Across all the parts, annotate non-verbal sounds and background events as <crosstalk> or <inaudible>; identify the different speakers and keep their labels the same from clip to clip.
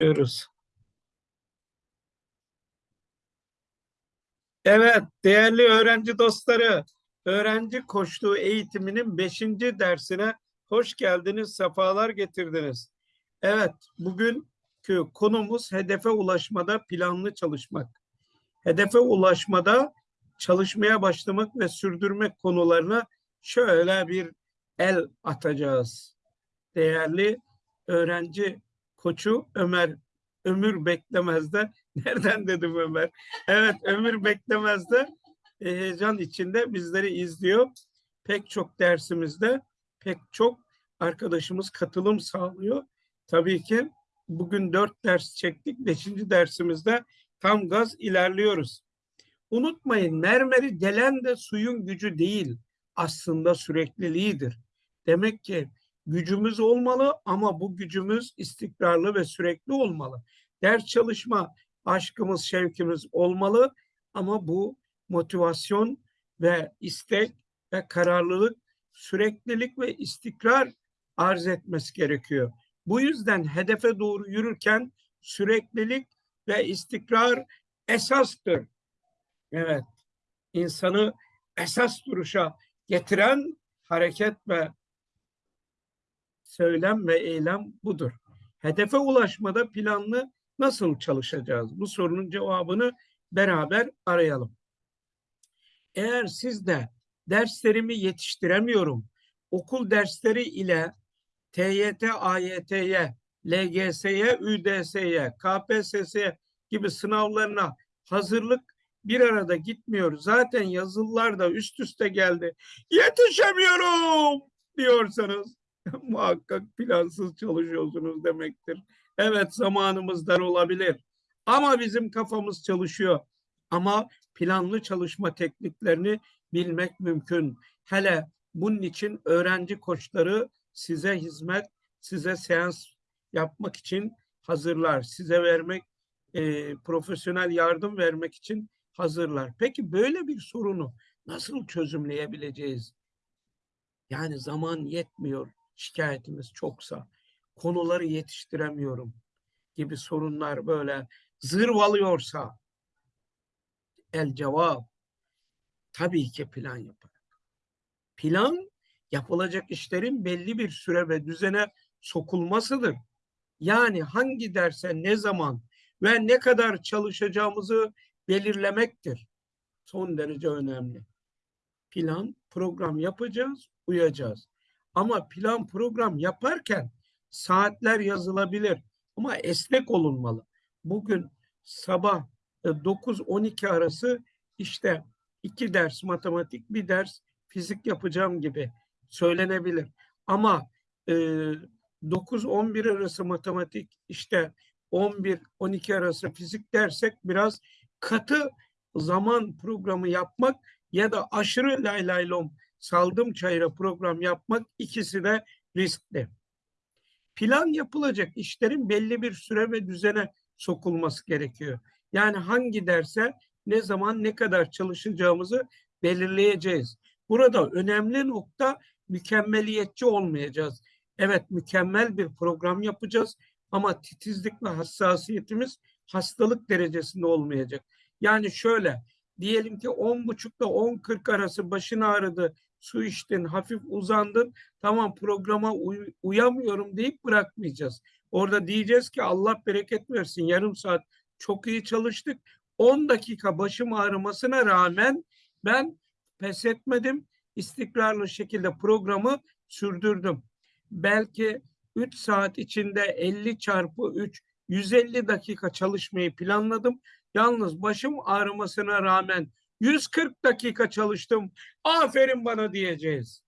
Speaker 1: diyoruz. Evet, değerli öğrenci dostları, öğrenci koştuğu eğitiminin beşinci dersine hoş geldiniz, sefalar getirdiniz. Evet, bugünkü konumuz hedefe ulaşmada planlı çalışmak. Hedefe ulaşmada çalışmaya başlamak ve sürdürmek konularına şöyle bir el atacağız. Değerli öğrenci koçu Ömer Ömür Beklemez'de <laughs> nereden dedim Ömer? Evet Ömür Beklemez'de e, heyecan içinde bizleri izliyor. Pek çok dersimizde pek çok arkadaşımız katılım sağlıyor. Tabii ki bugün dört ders çektik. Beşinci dersimizde tam gaz ilerliyoruz. Unutmayın mermeri delen de suyun gücü değil aslında sürekliliğidir. Demek ki gücümüz olmalı ama bu gücümüz istikrarlı ve sürekli olmalı. Ders çalışma aşkımız, şevkimiz olmalı ama bu motivasyon ve istek ve kararlılık, süreklilik ve istikrar arz etmesi gerekiyor. Bu yüzden hedefe doğru yürürken süreklilik ve istikrar esastır. Evet, insanı esas duruşa getiren hareket ve söylem ve eylem budur. Hedefe ulaşmada planlı nasıl çalışacağız? Bu sorunun cevabını beraber arayalım. Eğer siz de derslerimi yetiştiremiyorum, okul dersleri ile TYT, AYT'ye, LGS'ye, ÜDS'ye, KPSS'ye gibi sınavlarına hazırlık bir arada gitmiyor. Zaten yazılılar da üst üste geldi. Yetişemiyorum diyorsanız <laughs> muhakkak plansız çalışıyorsunuz demektir. Evet zamanımız dar olabilir ama bizim kafamız çalışıyor. Ama planlı çalışma tekniklerini bilmek mümkün. Hele bunun için öğrenci koçları size hizmet, size seans yapmak için hazırlar. Size vermek, e, profesyonel yardım vermek için hazırlar. Peki böyle bir sorunu nasıl çözümleyebileceğiz? Yani zaman yetmiyor şikayetimiz çoksa, konuları yetiştiremiyorum gibi sorunlar böyle zırvalıyorsa el cevap tabii ki plan yapar. Plan yapılacak işlerin belli bir süre ve düzene sokulmasıdır. Yani hangi derse ne zaman ve ne kadar çalışacağımızı belirlemektir. Son derece önemli. Plan, program yapacağız, uyacağız. Ama plan program yaparken saatler yazılabilir ama esnek olunmalı. Bugün sabah 9-12 arası işte iki ders matematik, bir ders fizik yapacağım gibi söylenebilir. Ama e, 9-11 arası matematik, işte 11-12 arası fizik dersek biraz katı zaman programı yapmak ya da aşırı laylaylom saldım çayıra program yapmak ikisi de riskli. Plan yapılacak işlerin belli bir süre ve düzene sokulması gerekiyor. Yani hangi derse ne zaman ne kadar çalışacağımızı belirleyeceğiz. Burada önemli nokta mükemmeliyetçi olmayacağız. Evet mükemmel bir program yapacağız ama titizlik ve hassasiyetimiz hastalık derecesinde olmayacak. Yani şöyle diyelim ki 10 buçukla 10.40 arası başın ağrıdı, su içtin, hafif uzandın, tamam programa uy uyamıyorum deyip bırakmayacağız. Orada diyeceğiz ki Allah bereket versin yarım saat çok iyi çalıştık. 10 dakika başım ağrımasına rağmen ben pes etmedim. istikrarlı şekilde programı sürdürdüm. Belki 3 saat içinde 50 çarpı 3 150 dakika çalışmayı planladım. Yalnız başım ağrımasına rağmen 140 dakika çalıştım. Aferin bana diyeceğiz.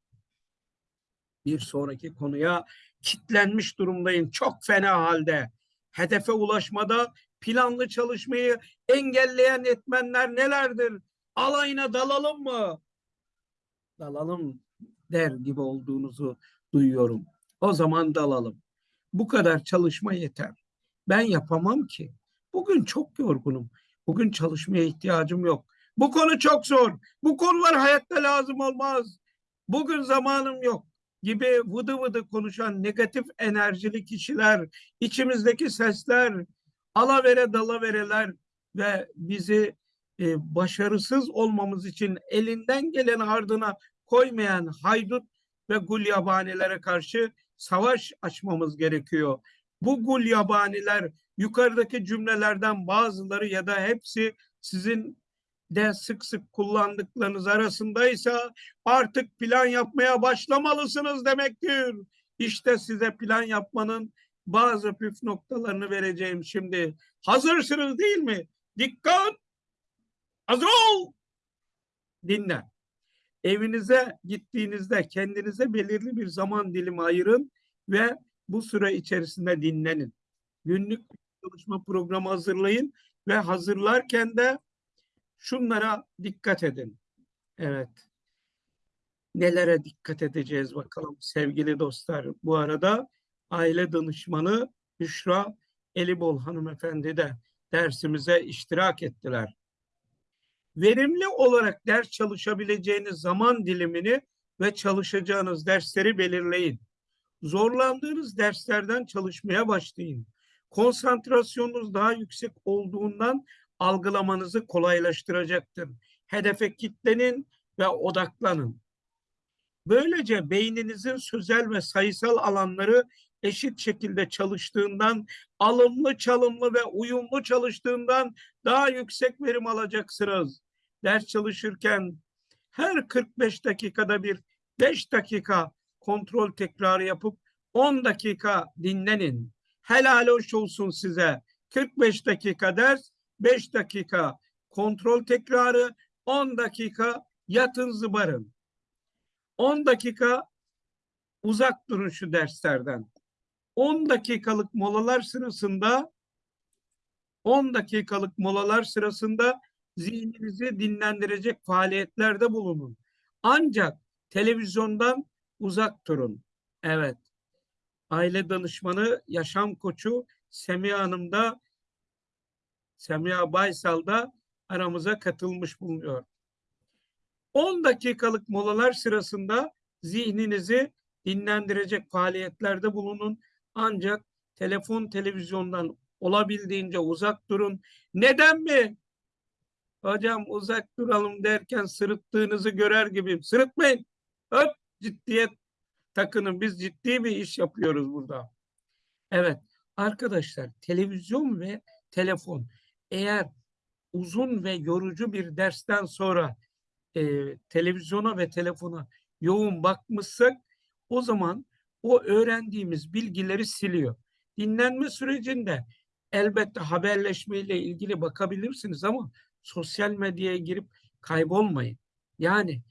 Speaker 1: Bir sonraki konuya kitlenmiş durumdayım. Çok fena halde. Hedefe ulaşmada planlı çalışmayı engelleyen etmenler nelerdir? Alayına dalalım mı? Dalalım der gibi olduğunuzu duyuyorum. O zaman dalalım. Bu kadar çalışma yeter. Ben yapamam ki. Bugün çok yorgunum. Bugün çalışmaya ihtiyacım yok. Bu konu çok zor. Bu konular hayatta lazım olmaz. Bugün zamanım yok gibi vıdı vıdı konuşan negatif enerjili kişiler, içimizdeki sesler, alavere dalavereler ve bizi e, başarısız olmamız için elinden gelen ardına koymayan haydut ve gulyabanilere karşı savaş açmamız gerekiyor. Bu gulyabaniler yukarıdaki cümlelerden bazıları ya da hepsi sizin de sık sık kullandıklarınız arasındaysa artık plan yapmaya başlamalısınız demektir. İşte size plan yapmanın bazı püf noktalarını vereceğim şimdi. Hazırsınız değil mi? Dikkat! Hazır ol! Dinle. Evinize gittiğinizde kendinize belirli bir zaman dilimi ayırın ve bu süre içerisinde dinlenin. Günlük çalışma programı hazırlayın ve hazırlarken de şunlara dikkat edin. Evet. Nelere dikkat edeceğiz bakalım sevgili dostlar. Bu arada aile danışmanı Büşra Elibol hanımefendi de dersimize iştirak ettiler. Verimli olarak ders çalışabileceğiniz zaman dilimini ve çalışacağınız dersleri belirleyin. Zorlandığınız derslerden çalışmaya başlayın. Konsantrasyonunuz daha yüksek olduğundan algılamanızı kolaylaştıracaktır. Hedefe kitlenin ve odaklanın. Böylece beyninizin sözel ve sayısal alanları eşit şekilde çalıştığından, alımlı çalımlı ve uyumlu çalıştığından daha yüksek verim alacaksınız. Ders çalışırken her 45 dakikada bir 5 dakika kontrol tekrarı yapıp 10 dakika dinlenin. Helal hoş olsun size. 45 dakika ders, 5 dakika kontrol tekrarı, 10 dakika yatın zıbarın. 10 dakika uzak durun şu derslerden. 10 dakikalık molalar sırasında 10 dakikalık molalar sırasında zihninizi dinlendirecek faaliyetlerde bulunun. Ancak televizyondan uzak durun. Evet. Aile danışmanı, yaşam koçu Semiha Hanım da Semiha Baysal da aramıza katılmış bulunuyor. 10 dakikalık molalar sırasında zihninizi dinlendirecek faaliyetlerde bulunun. Ancak telefon, televizyondan olabildiğince uzak durun. Neden mi? Hocam uzak duralım derken sırıttığınızı görer gibiyim. Sırıtmayın. Öp ciddiyet takının. Biz ciddi bir iş yapıyoruz burada. Evet arkadaşlar televizyon ve telefon eğer uzun ve yorucu bir dersten sonra e, televizyona ve telefona yoğun bakmışsak o zaman o öğrendiğimiz bilgileri siliyor. Dinlenme sürecinde elbette haberleşmeyle ilgili bakabilirsiniz ama sosyal medyaya girip kaybolmayın. Yani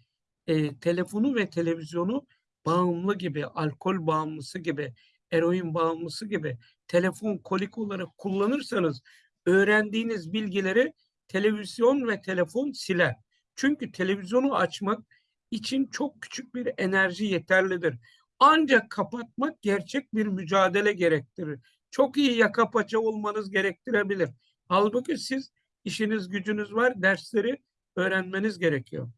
Speaker 1: e, telefonu ve televizyonu bağımlı gibi, alkol bağımlısı gibi, eroin bağımlısı gibi telefon kolik olarak kullanırsanız öğrendiğiniz bilgileri televizyon ve telefon siler. Çünkü televizyonu açmak için çok küçük bir enerji yeterlidir. Ancak kapatmak gerçek bir mücadele gerektirir. Çok iyi yaka paça olmanız gerektirebilir. Halbuki siz işiniz gücünüz var, dersleri öğrenmeniz gerekiyor.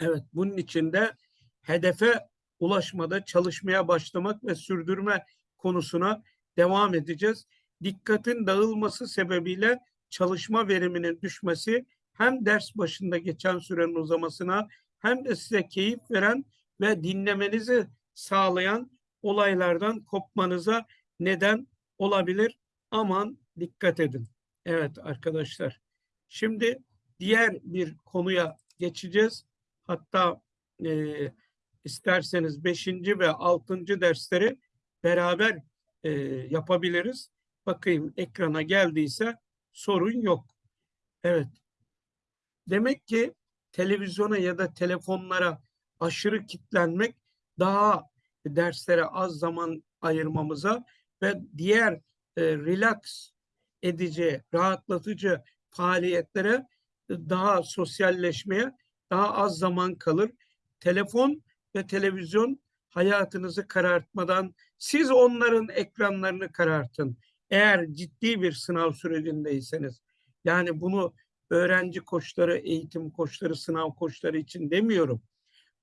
Speaker 1: Evet, bunun için de hedefe ulaşmada çalışmaya başlamak ve sürdürme konusuna devam edeceğiz. Dikkatin dağılması sebebiyle çalışma veriminin düşmesi hem ders başında geçen sürenin uzamasına hem de size keyif veren ve dinlemenizi sağlayan olaylardan kopmanıza neden olabilir. Aman dikkat edin. Evet arkadaşlar. Şimdi diğer bir konuya geçeceğiz. Hatta e, isterseniz beşinci ve altıncı dersleri beraber e, yapabiliriz. Bakayım ekrana geldiyse sorun yok. Evet. Demek ki televizyona ya da telefonlara aşırı kitlenmek daha derslere az zaman ayırmamıza ve diğer e, relax edici, rahatlatıcı faaliyetlere daha sosyalleşmeye daha az zaman kalır. Telefon ve televizyon hayatınızı karartmadan siz onların ekranlarını karartın. Eğer ciddi bir sınav sürecindeyseniz yani bunu öğrenci koçları, eğitim koçları, sınav koçları için demiyorum.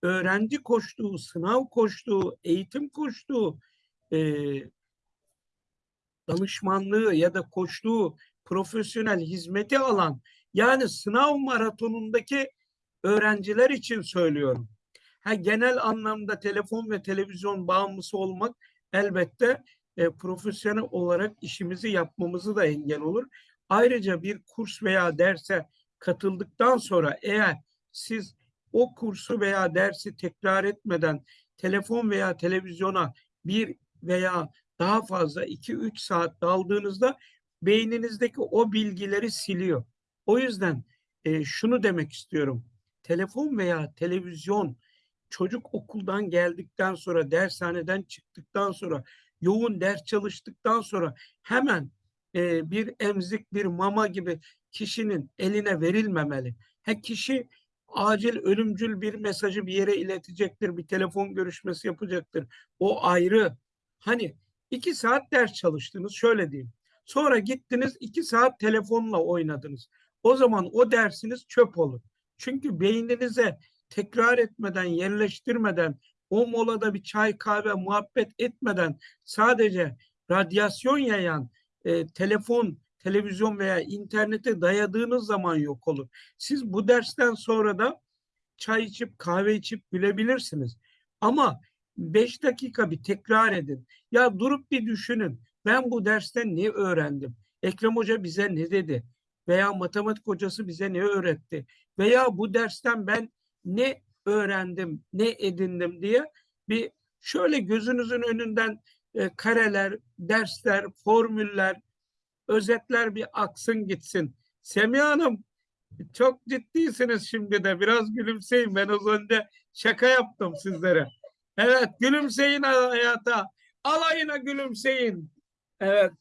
Speaker 1: öğrenci koştuğu, sınav koştuğu, eğitim koştuğu, e, danışmanlığı ya da koştuğu profesyonel hizmeti alan yani sınav maratonundaki öğrenciler için söylüyorum. Ha, genel anlamda telefon ve televizyon bağımlısı olmak elbette e, profesyonel olarak işimizi yapmamızı da engel olur. Ayrıca bir kurs veya derse katıldıktan sonra eğer siz o kursu veya dersi tekrar etmeden telefon veya televizyona bir veya daha fazla 2-3 saat daldığınızda beyninizdeki o bilgileri siliyor. O yüzden e, şunu demek istiyorum. Telefon veya televizyon çocuk okuldan geldikten sonra, dershaneden çıktıktan sonra, yoğun ders çalıştıktan sonra hemen e, bir emzik, bir mama gibi kişinin eline verilmemeli. Ha kişi acil ölümcül bir mesajı bir yere iletecektir, bir telefon görüşmesi yapacaktır. O ayrı. Hani iki saat ders çalıştınız, şöyle diyeyim. Sonra gittiniz iki saat telefonla oynadınız. O zaman o dersiniz çöp olur. Çünkü beyninize tekrar etmeden, yerleştirmeden, o molada bir çay kahve muhabbet etmeden sadece radyasyon yayan e, telefon, televizyon veya internete dayadığınız zaman yok olur. Siz bu dersten sonra da çay içip kahve içip gülebilirsiniz. Ama beş dakika bir tekrar edin. Ya durup bir düşünün. Ben bu dersten ne öğrendim? Ekrem Hoca bize ne dedi? Veya matematik hocası bize ne öğretti? Veya bu dersten ben ne öğrendim, ne edindim diye bir şöyle gözünüzün önünden e, kareler, dersler, formüller, özetler bir aksın gitsin. Semih Hanım çok ciddisiniz şimdi de biraz gülümseyin. Ben az önce şaka yaptım sizlere. Evet gülümseyin hayata. Alayına gülümseyin. Evet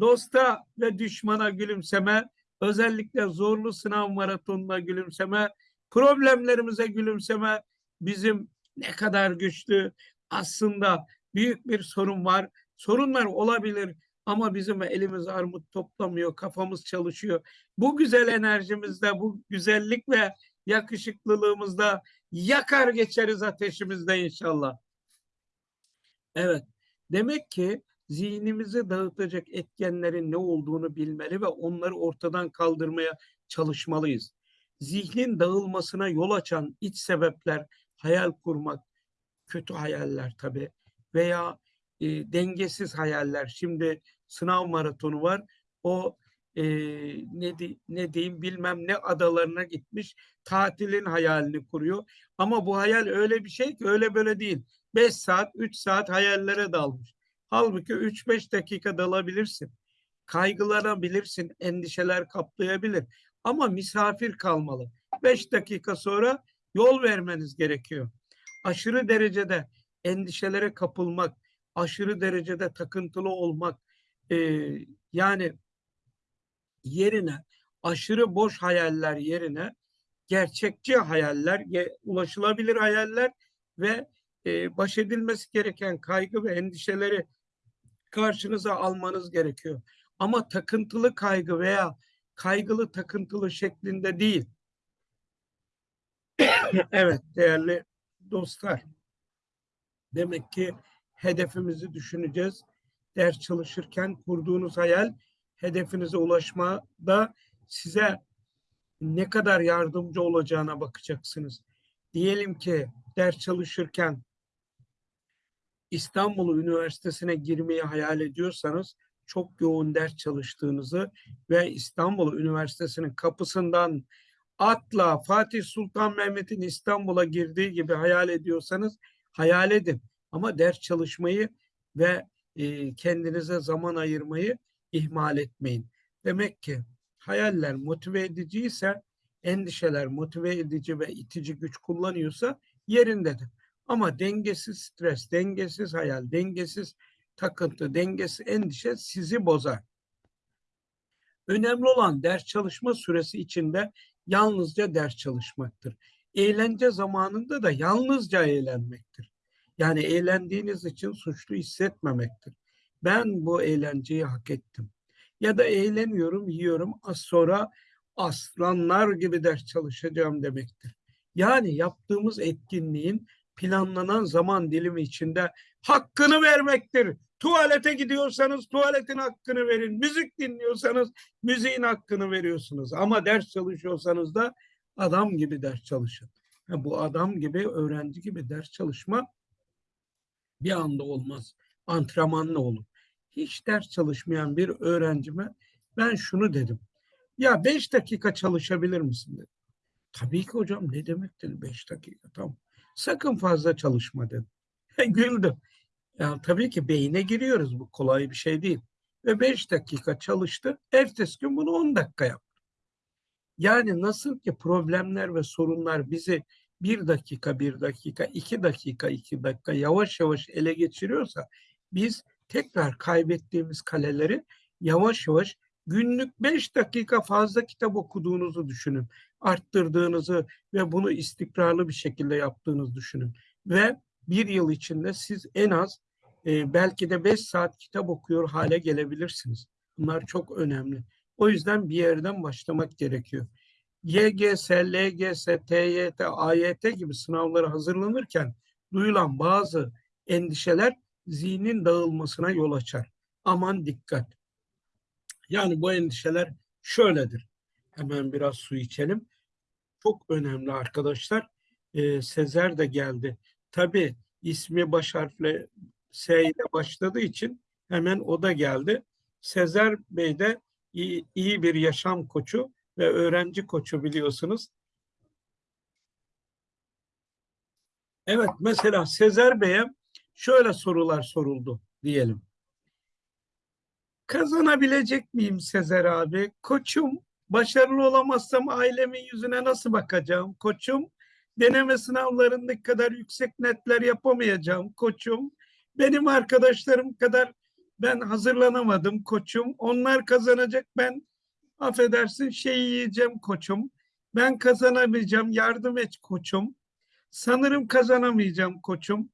Speaker 1: dosta ve düşmana gülümseme. Özellikle zorlu sınav maratonuna gülümseme. Problemlerimize gülümseme. Bizim ne kadar güçlü. Aslında büyük bir sorun var. Sorunlar olabilir ama bizim elimiz armut toplamıyor, kafamız çalışıyor. Bu güzel enerjimizde, bu güzellik ve yakışıklılığımızda yakar geçeriz ateşimizde inşallah. Evet, demek ki zihnimizi dağıtacak etkenlerin ne olduğunu bilmeli ve onları ortadan kaldırmaya çalışmalıyız. Zihnin dağılmasına yol açan iç sebepler, hayal kurmak, kötü hayaller tabii veya e, dengesiz hayaller. Şimdi sınav maratonu var. O e, ne, di, ne diyeyim bilmem ne adalarına gitmiş tatilin hayalini kuruyor. Ama bu hayal öyle bir şey ki öyle böyle değil. 5 saat 3 saat hayallere dalmış. Halbuki 3-5 dakika dalabilirsin. Kaygılanabilirsin, endişeler kaplayabilir. Ama misafir kalmalı. 5 dakika sonra yol vermeniz gerekiyor. Aşırı derecede endişelere kapılmak, aşırı derecede takıntılı olmak, e, yani yerine aşırı boş hayaller yerine gerçekçi hayaller, ulaşılabilir hayaller ve e, baş edilmesi gereken kaygı ve endişeleri karşınıza almanız gerekiyor. Ama takıntılı kaygı veya kaygılı takıntılı şeklinde değil. <coughs> evet değerli dostlar. Demek ki hedefimizi düşüneceğiz. Ders çalışırken kurduğunuz hayal hedefinize ulaşmada size ne kadar yardımcı olacağına bakacaksınız. Diyelim ki ders çalışırken İstanbul Üniversitesi'ne girmeyi hayal ediyorsanız çok yoğun ders çalıştığınızı ve İstanbul Üniversitesi'nin kapısından atla Fatih Sultan Mehmet'in İstanbul'a girdiği gibi hayal ediyorsanız hayal edin. Ama ders çalışmayı ve e, kendinize zaman ayırmayı ihmal etmeyin. Demek ki hayaller motive ediciyse, endişeler motive edici ve itici güç kullanıyorsa yerindedir. Ama dengesiz stres, dengesiz hayal, dengesiz takıntı, dengesiz endişe sizi bozar. Önemli olan ders çalışma süresi içinde yalnızca ders çalışmaktır. Eğlence zamanında da yalnızca eğlenmektir. Yani eğlendiğiniz için suçlu hissetmemektir. Ben bu eğlenceyi hak ettim. Ya da eğleniyorum, yiyorum, az sonra aslanlar gibi ders çalışacağım demektir. Yani yaptığımız etkinliğin planlanan zaman dilimi içinde hakkını vermektir. Tuvalete gidiyorsanız tuvaletin hakkını verin. Müzik dinliyorsanız müziğin hakkını veriyorsunuz. Ama ders çalışıyorsanız da adam gibi ders çalışın. Ha, bu adam gibi, öğrenci gibi ders çalışma bir anda olmaz. Antrenmanla olur. Hiç ders çalışmayan bir öğrencime ben şunu dedim. Ya beş dakika çalışabilir misin dedim. Tabii ki hocam ne demek beş dakika tamam. Sakın fazla çalışma dedim. <laughs> Güldüm. Ya tabii ki beyine giriyoruz bu kolay bir şey değil. Ve beş dakika çalıştı. Ertesi gün bunu on dakika yaptı. Yani nasıl ki problemler ve sorunlar bizi bir dakika, bir dakika, iki dakika, iki dakika yavaş yavaş ele geçiriyorsa biz tekrar kaybettiğimiz kaleleri yavaş yavaş günlük beş dakika fazla kitap okuduğunuzu düşünün. Arttırdığınızı ve bunu istikrarlı bir şekilde yaptığınızı düşünün. Ve bir yıl içinde siz en az e, belki de beş saat kitap okuyor hale gelebilirsiniz. Bunlar çok önemli. O yüzden bir yerden başlamak gerekiyor. YGS, LGS, TYT, AYT gibi sınavlara hazırlanırken duyulan bazı endişeler zihnin dağılmasına yol açar. Aman dikkat. Yani bu endişeler şöyledir. Hemen biraz su içelim. Çok önemli arkadaşlar. Ee, Sezer de geldi. Tabii ismi baş harfle S ile başladığı için hemen o da geldi. Sezer Bey de iyi, iyi bir yaşam koçu ve öğrenci koçu biliyorsunuz. Evet mesela Sezer Bey'e şöyle sorular soruldu diyelim. Kazanabilecek miyim Sezer abi? Koçum başarılı olamazsam ailemin yüzüne nasıl bakacağım? Koçum deneme sınavlarındaki kadar yüksek netler yapamayacağım koçum. Benim arkadaşlarım kadar ben hazırlanamadım koçum. Onlar kazanacak ben affedersin şey yiyeceğim koçum. Ben kazanamayacağım yardım et koçum. Sanırım kazanamayacağım koçum.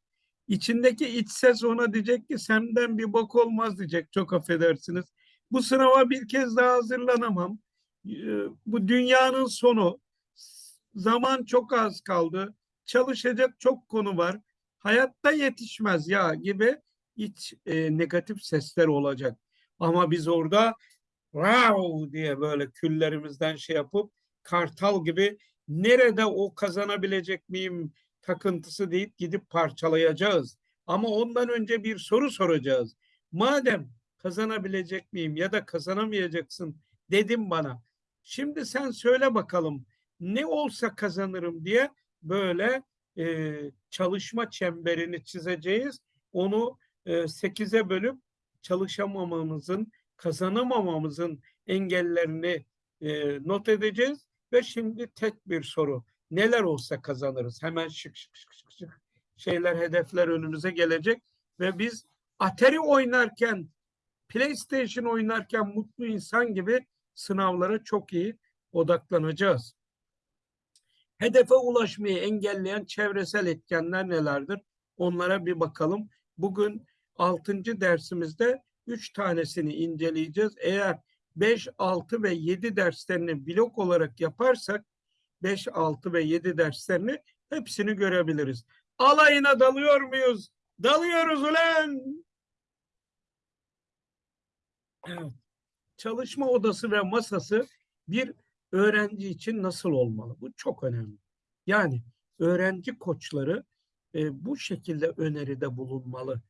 Speaker 1: İçindeki iç ses ona diyecek ki senden bir bok olmaz diyecek çok affedersiniz. Bu sınava bir kez daha hazırlanamam. Bu dünyanın sonu. Zaman çok az kaldı. Çalışacak çok konu var. Hayatta yetişmez ya gibi iç e, negatif sesler olacak. Ama biz orada wow diye böyle küllerimizden şey yapıp kartal gibi nerede o kazanabilecek miyim takıntısı deyip gidip parçalayacağız. Ama ondan önce bir soru soracağız. Madem kazanabilecek miyim ya da kazanamayacaksın dedim bana. Şimdi sen söyle bakalım ne olsa kazanırım diye böyle e, çalışma çemberini çizeceğiz. Onu e, sekize bölüp çalışamamamızın, kazanamamamızın engellerini e, not edeceğiz. Ve şimdi tek bir soru. Neler olsa kazanırız. Hemen şık şık şık şık şık şeyler, hedefler önümüze gelecek. Ve biz Atari oynarken, PlayStation oynarken mutlu insan gibi sınavlara çok iyi odaklanacağız. Hedefe ulaşmayı engelleyen çevresel etkenler nelerdir? Onlara bir bakalım. Bugün 6. dersimizde 3 tanesini inceleyeceğiz. Eğer 5, 6 ve 7 derslerini blok olarak yaparsak 5, 6 ve 7 derslerini hepsini görebiliriz. Alayına dalıyor muyuz? Dalıyoruz ulan! Evet. Çalışma odası ve masası bir öğrenci için nasıl olmalı? Bu çok önemli. Yani öğrenci koçları e, bu şekilde öneride bulunmalı.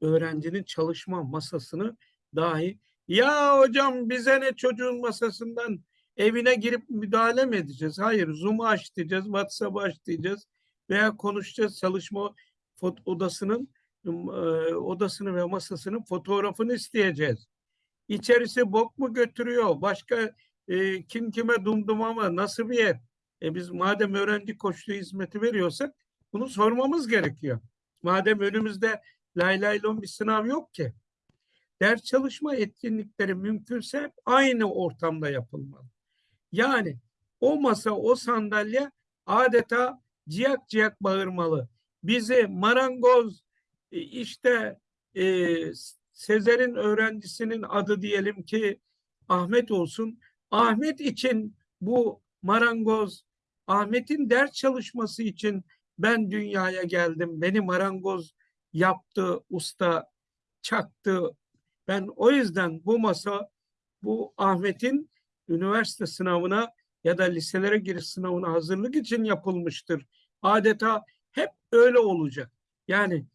Speaker 1: Öğrencinin çalışma masasını dahi ya hocam bize ne çocuğun masasından evine girip müdahale mi edeceğiz? Hayır Zoom'u aç diyeceğiz, WhatsApp'ı aç diyeceğiz veya konuşacağız çalışma odasının e, odasını ve masasının fotoğrafını isteyeceğiz. İçerisi bok mu götürüyor? Başka e, kim kime dumdum ama nasıl bir yer? E biz madem öğrenci koçluğu hizmeti veriyorsak bunu sormamız gerekiyor. Madem önümüzde lay lay lon bir sınav yok ki. Ders çalışma etkinlikleri mümkünse aynı ortamda yapılmalı. Yani o masa, o sandalye adeta ciyak ciyak bağırmalı. Bizi marangoz e, işte e, Sezer'in öğrencisinin adı diyelim ki Ahmet olsun. Ahmet için bu marangoz Ahmet'in ders çalışması için ben dünyaya geldim. Beni marangoz yaptı, usta çaktı. Ben o yüzden bu masa bu Ahmet'in üniversite sınavına ya da liselere giriş sınavına hazırlık için yapılmıştır. Adeta hep öyle olacak. Yani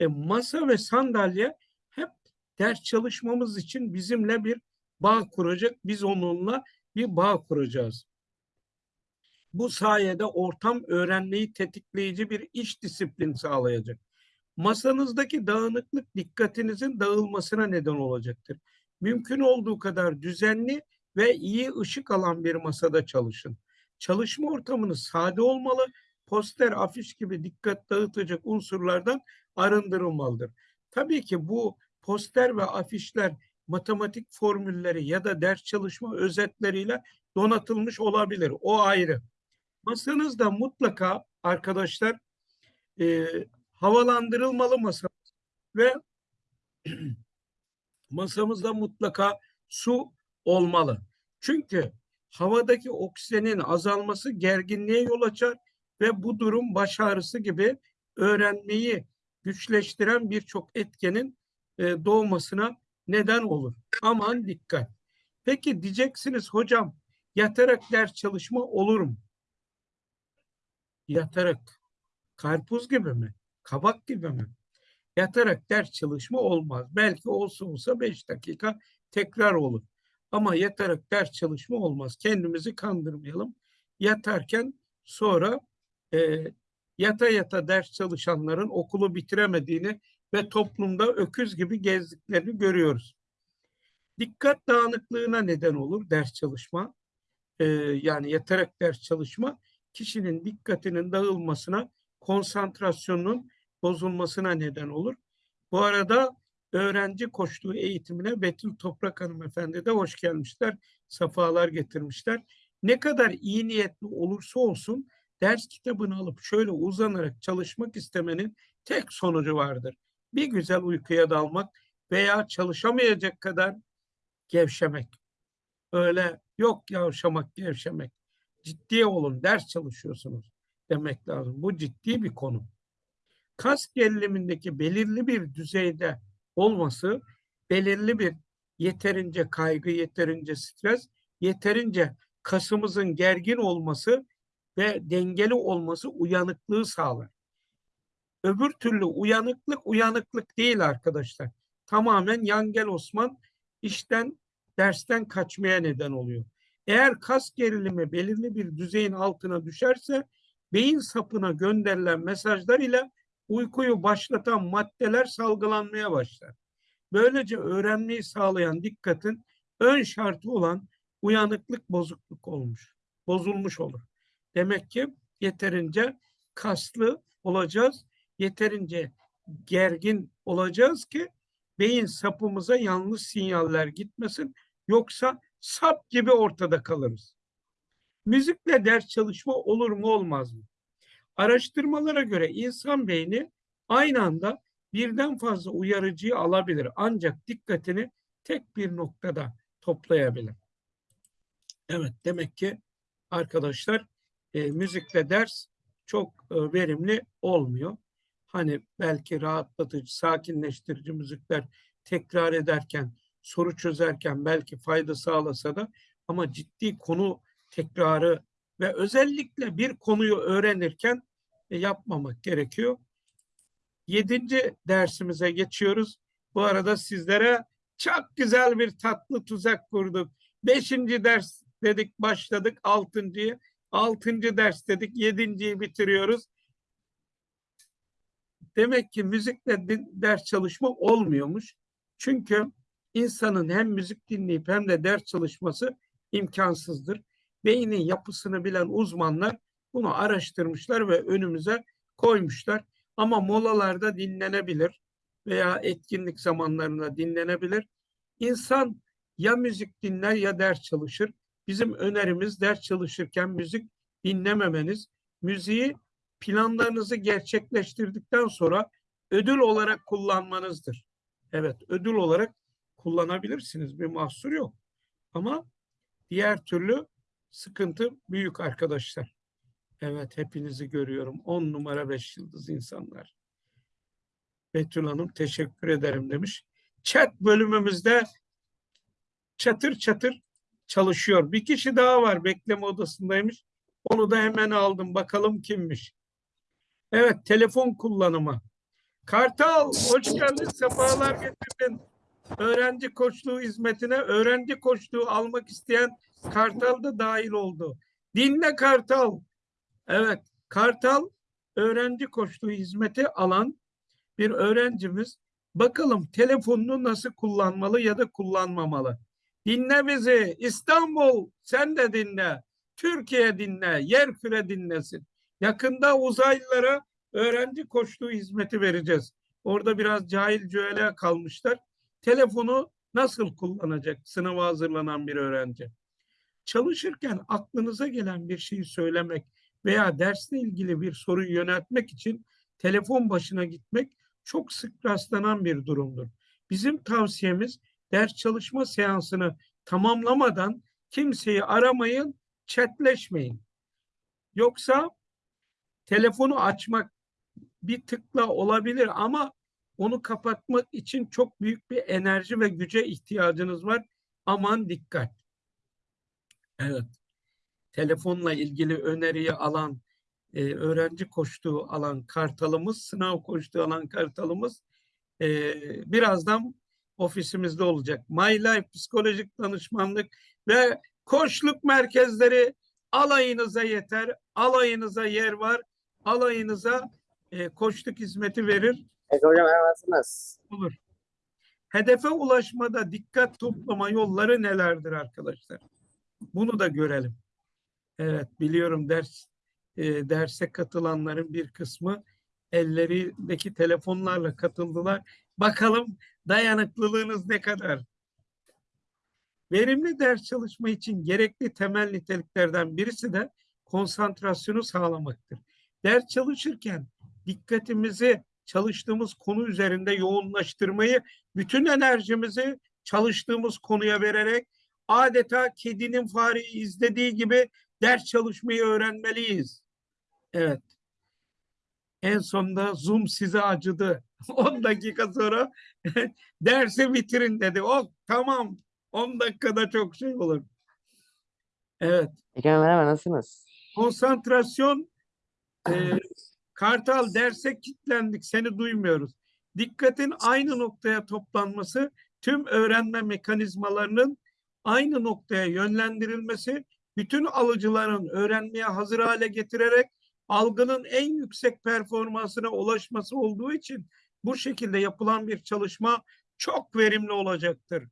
Speaker 1: e, masa ve sandalye hep ders çalışmamız için bizimle bir bağ kuracak. Biz onunla bir bağ kuracağız. Bu sayede ortam öğrenmeyi tetikleyici bir iş disiplin sağlayacak. Masanızdaki dağınıklık dikkatinizin dağılmasına neden olacaktır. Mümkün olduğu kadar düzenli ve iyi ışık alan bir masada çalışın. Çalışma ortamınız sade olmalı, poster, afiş gibi dikkat dağıtacak unsurlardan arındırılmalıdır. Tabii ki bu poster ve afişler matematik formülleri ya da ders çalışma özetleriyle donatılmış olabilir. O ayrı. Masanızda mutlaka arkadaşlar e, havalandırılmalı masa ve <clears throat> masamızda mutlaka su olmalı. Çünkü havadaki oksijenin azalması gerginliğe yol açar ve bu durum baş ağrısı gibi öğrenmeyi güçleştiren birçok etkenin e, doğmasına neden olur. Aman dikkat. Peki diyeceksiniz hocam yatarak ders çalışma olur mu? Yatarak karpuz gibi mi? Kabak gibi mi? Yatarak ders çalışma olmaz. Belki olsa olsa beş dakika tekrar olur. Ama yatarak ders çalışma olmaz. Kendimizi kandırmayalım. Yatarken sonra e, yata yata ders çalışanların okulu bitiremediğini ve toplumda öküz gibi gezdiklerini görüyoruz. Dikkat dağınıklığına neden olur ders çalışma. E, yani yatarak ders çalışma kişinin dikkatinin dağılmasına, konsantrasyonunun bozulmasına neden olur. Bu arada öğrenci koştuğu eğitimine Betül Toprak hanımefendi de hoş gelmişler. Safalar getirmişler. Ne kadar iyi niyetli olursa olsun ders kitabını alıp şöyle uzanarak çalışmak istemenin tek sonucu vardır. Bir güzel uykuya dalmak veya çalışamayacak kadar gevşemek. Öyle yok yavşamak, gevşemek. Ciddiye olun, ders çalışıyorsunuz demek lazım. Bu ciddi bir konu. Kas gerilimindeki belirli bir düzeyde olması, belirli bir yeterince kaygı, yeterince stres, yeterince kasımızın gergin olması ve dengeli olması uyanıklığı sağlar. Öbür türlü uyanıklık uyanıklık değil arkadaşlar. Tamamen Yangel Osman işten dersten kaçmaya neden oluyor. Eğer kas gerilimi belirli bir düzeyin altına düşerse beyin sapına gönderilen mesajlar ile uykuyu başlatan maddeler salgılanmaya başlar. Böylece öğrenmeyi sağlayan dikkatin ön şartı olan uyanıklık bozukluk olmuş, bozulmuş olur. Demek ki yeterince kaslı olacağız, yeterince gergin olacağız ki beyin sapımıza yanlış sinyaller gitmesin. Yoksa sap gibi ortada kalırız. Müzikle ders çalışma olur mu olmaz mı? Araştırmalara göre insan beyni aynı anda birden fazla uyarıcıyı alabilir. Ancak dikkatini tek bir noktada toplayabilir. Evet demek ki arkadaşlar e, müzikle ders çok e, verimli olmuyor. Hani belki rahatlatıcı, sakinleştirici müzikler tekrar ederken, soru çözerken belki fayda sağlasa da ama ciddi konu tekrarı ve özellikle bir konuyu öğrenirken e, yapmamak gerekiyor. Yedinci dersimize geçiyoruz. Bu arada sizlere çok güzel bir tatlı tuzak kurduk. Beşinci ders dedik başladık altıncıyı. Altıncı ders dedik yedinciyi bitiriyoruz. Demek ki müzikle ders çalışma olmuyormuş. Çünkü insanın hem müzik dinleyip hem de ders çalışması imkansızdır. Beynin yapısını bilen uzmanlar bunu araştırmışlar ve önümüze koymuşlar. Ama molalarda dinlenebilir veya etkinlik zamanlarında dinlenebilir. İnsan ya müzik dinler ya ders çalışır. Bizim önerimiz ders çalışırken müzik dinlememeniz. Müziği planlarınızı gerçekleştirdikten sonra ödül olarak kullanmanızdır. Evet, ödül olarak kullanabilirsiniz. Bir mahsur yok. Ama diğer türlü sıkıntı büyük arkadaşlar. Evet hepinizi görüyorum. On numara beş yıldız insanlar. Betül Hanım teşekkür ederim demiş. Chat bölümümüzde çatır çatır çalışıyor. Bir kişi daha var bekleme odasındaymış. Onu da hemen aldım. Bakalım kimmiş. Evet telefon kullanımı. Kartal hoş geldin. Sefalar getirdin. Öğrenci koçluğu hizmetine öğrenci koçluğu almak isteyen Kartal da dahil oldu. Dinle Kartal. Evet Kartal öğrenci koçluğu hizmeti alan bir öğrencimiz. Bakalım telefonunu nasıl kullanmalı ya da kullanmamalı. Dinle bizi. İstanbul sen de dinle. Türkiye dinle. Yer küre dinlesin. Yakında uzaylılara öğrenci koçluğu hizmeti vereceğiz. Orada biraz cahil cüele kalmışlar. Telefonu nasıl kullanacak sınava hazırlanan bir öğrenci? Çalışırken aklınıza gelen bir şeyi söylemek veya dersle ilgili bir soruyu yöneltmek için telefon başına gitmek çok sık rastlanan bir durumdur. Bizim tavsiyemiz ders çalışma seansını tamamlamadan kimseyi aramayın, chatleşmeyin. Yoksa telefonu açmak bir tıkla olabilir ama onu kapatmak için çok büyük bir enerji ve güce ihtiyacınız var. Aman dikkat. Evet. Telefonla ilgili öneriyi alan, e, öğrenci koştuğu alan kartalımız, sınav koştuğu alan kartalımız e, birazdan ofisimizde olacak. My Life psikolojik danışmanlık ve koçluk merkezleri alayınıza yeter, alayınıza yer var, alayınıza e, koçluk hizmeti verir.
Speaker 2: Peki hocam nasılsınız?
Speaker 1: olur. Hedefe ulaşmada dikkat toplama yolları nelerdir arkadaşlar? Bunu da görelim. Evet biliyorum ders e, derse katılanların bir kısmı ellerindeki telefonlarla katıldılar. Bakalım dayanıklılığınız ne kadar? Verimli ders çalışma için gerekli temel niteliklerden birisi de konsantrasyonu sağlamaktır. Ders çalışırken dikkatimizi çalıştığımız konu üzerinde yoğunlaştırmayı, bütün enerjimizi çalıştığımız konuya vererek adeta kedinin fareyi izlediği gibi ders çalışmayı öğrenmeliyiz. Evet. En sonunda Zoom size acıdı. <laughs> 10 dakika sonra <laughs> dersi bitirin dedi. Oh tamam 10 dakikada çok şey olur. Evet.
Speaker 2: Peki merhaba nasılsınız?
Speaker 1: Konsantrasyon e, Kartal derse kilitlendik seni duymuyoruz. Dikkatin aynı noktaya toplanması tüm öğrenme mekanizmalarının aynı noktaya yönlendirilmesi bütün alıcıların öğrenmeye hazır hale getirerek algının en yüksek performansına ulaşması olduğu için bu şekilde yapılan bir çalışma çok verimli olacaktır.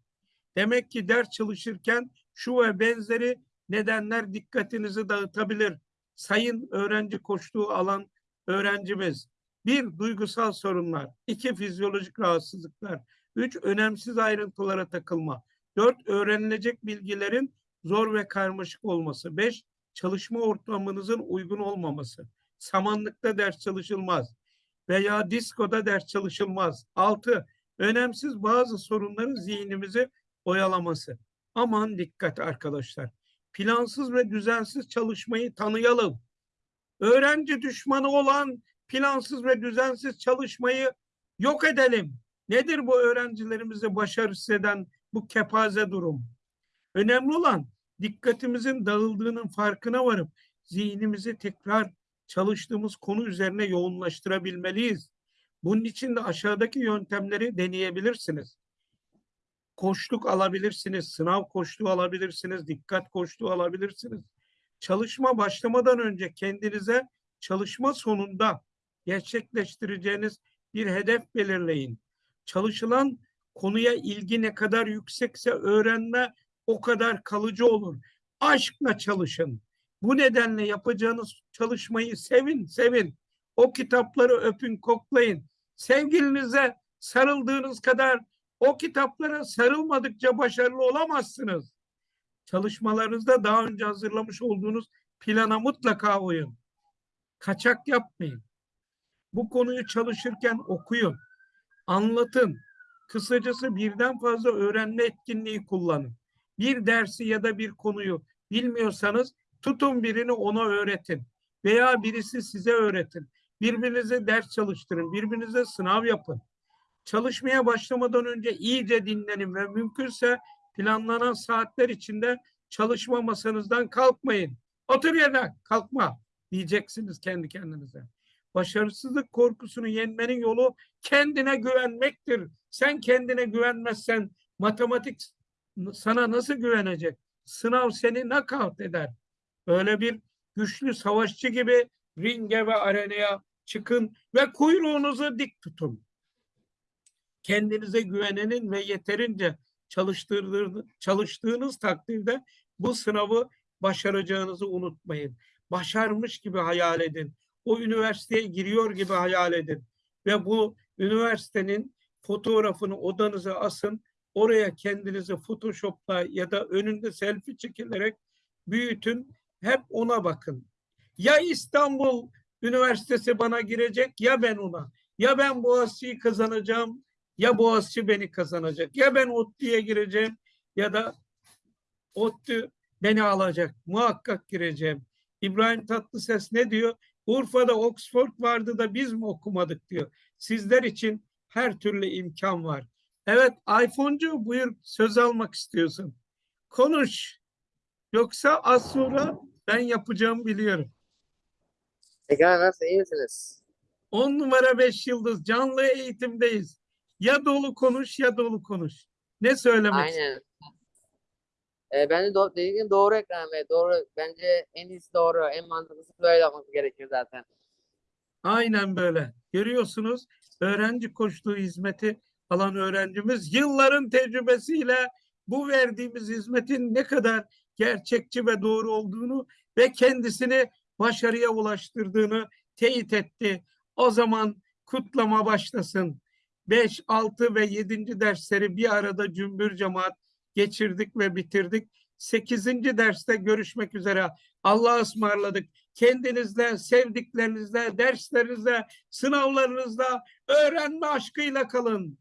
Speaker 1: Demek ki ders çalışırken şu ve benzeri nedenler dikkatinizi dağıtabilir. Sayın öğrenci koştuğu alan öğrencimiz. Bir, duygusal sorunlar. iki fizyolojik rahatsızlıklar. Üç, önemsiz ayrıntılara takılma. Dört, öğrenilecek bilgilerin zor ve karmaşık olması. Beş, çalışma ortamınızın uygun olmaması. Samanlıkta ders çalışılmaz. Veya diskoda ders çalışılmaz. Altı, önemsiz bazı sorunların zihnimizi oyalaması. Aman dikkat arkadaşlar. Plansız ve düzensiz çalışmayı tanıyalım. Öğrenci düşmanı olan plansız ve düzensiz çalışmayı yok edelim. Nedir bu öğrencilerimizi başarısız eden bu kepaze durum? Önemli olan dikkatimizin dağıldığının farkına varıp zihnimizi tekrar çalıştığımız konu üzerine yoğunlaştırabilmeliyiz. Bunun için de aşağıdaki yöntemleri deneyebilirsiniz. Koşluk alabilirsiniz, sınav koşluğu alabilirsiniz, dikkat koşluğu alabilirsiniz. Çalışma başlamadan önce kendinize çalışma sonunda gerçekleştireceğiniz bir hedef belirleyin. Çalışılan konuya ilgi ne kadar yüksekse öğrenme o kadar kalıcı olur. Aşkla çalışın. Bu nedenle yapacağınız çalışmayı sevin, sevin. O kitapları öpün, koklayın. Sevgilinize sarıldığınız kadar o kitaplara sarılmadıkça başarılı olamazsınız. Çalışmalarınızda daha önce hazırlamış olduğunuz plana mutlaka uyun. Kaçak yapmayın. Bu konuyu çalışırken okuyun, anlatın. Kısacası birden fazla öğrenme etkinliği kullanın. Bir dersi ya da bir konuyu bilmiyorsanız tutun birini ona öğretin. veya birisi size öğretir. Birbirinize ders çalıştırın, birbirinize sınav yapın. Çalışmaya başlamadan önce iyice dinlenin ve mümkünse planlanan saatler içinde çalışma masanızdan kalkmayın. Otur yerine kalkma diyeceksiniz kendi kendinize. Başarısızlık korkusunu yenmenin yolu kendine güvenmektir. Sen kendine güvenmezsen matematik sana nasıl güvenecek? Sınav seni nakavt eder. Böyle bir güçlü savaşçı gibi ringe ve arenaya çıkın ve kuyruğunuzu dik tutun. Kendinize güvenenin ve yeterince çalıştığınız takdirde bu sınavı başaracağınızı unutmayın. Başarmış gibi hayal edin. O üniversiteye giriyor gibi hayal edin. Ve bu üniversitenin fotoğrafını odanıza asın. Oraya kendinizi Photoshop'la ya da önünde selfie çekilerek büyütün. Hep ona bakın. Ya İstanbul Üniversitesi bana girecek ya ben ona. Ya ben Boğaziçi'yi kazanacağım ya Boğaziçi beni kazanacak. Ya ben ODTÜ'ye gireceğim ya da ODTÜ beni alacak. Muhakkak gireceğim. İbrahim Tatlıses ne diyor? Urfa'da Oxford vardı da biz mi okumadık diyor. Sizler için her türlü imkan var. Evet iPhone'cu buyur söz almak istiyorsun. Konuş. Yoksa az sonra ben yapacağımı biliyorum.
Speaker 2: Ekrem nasıl iyi misiniz?
Speaker 1: 10 numara 5 yıldız canlı eğitimdeyiz. Ya dolu konuş ya dolu konuş. Ne söylemek
Speaker 2: Aynen. Ee, bence do dediğin gibi doğru Ekrem Bey. Doğru. Bence en iyisi doğru. En mantıklısı böyle yapması gerekiyor zaten.
Speaker 1: Aynen böyle. Görüyorsunuz öğrenci koştuğu hizmeti alan öğrencimiz yılların tecrübesiyle bu verdiğimiz hizmetin ne kadar gerçekçi ve doğru olduğunu ve kendisini başarıya ulaştırdığını teyit etti. O zaman kutlama başlasın. 5, 6 ve 7. dersleri bir arada cümbür cemaat geçirdik ve bitirdik. 8. derste görüşmek üzere. Allah'a ısmarladık. Kendinizle, sevdiklerinizle, derslerinizle, sınavlarınızla, öğrenme aşkıyla kalın.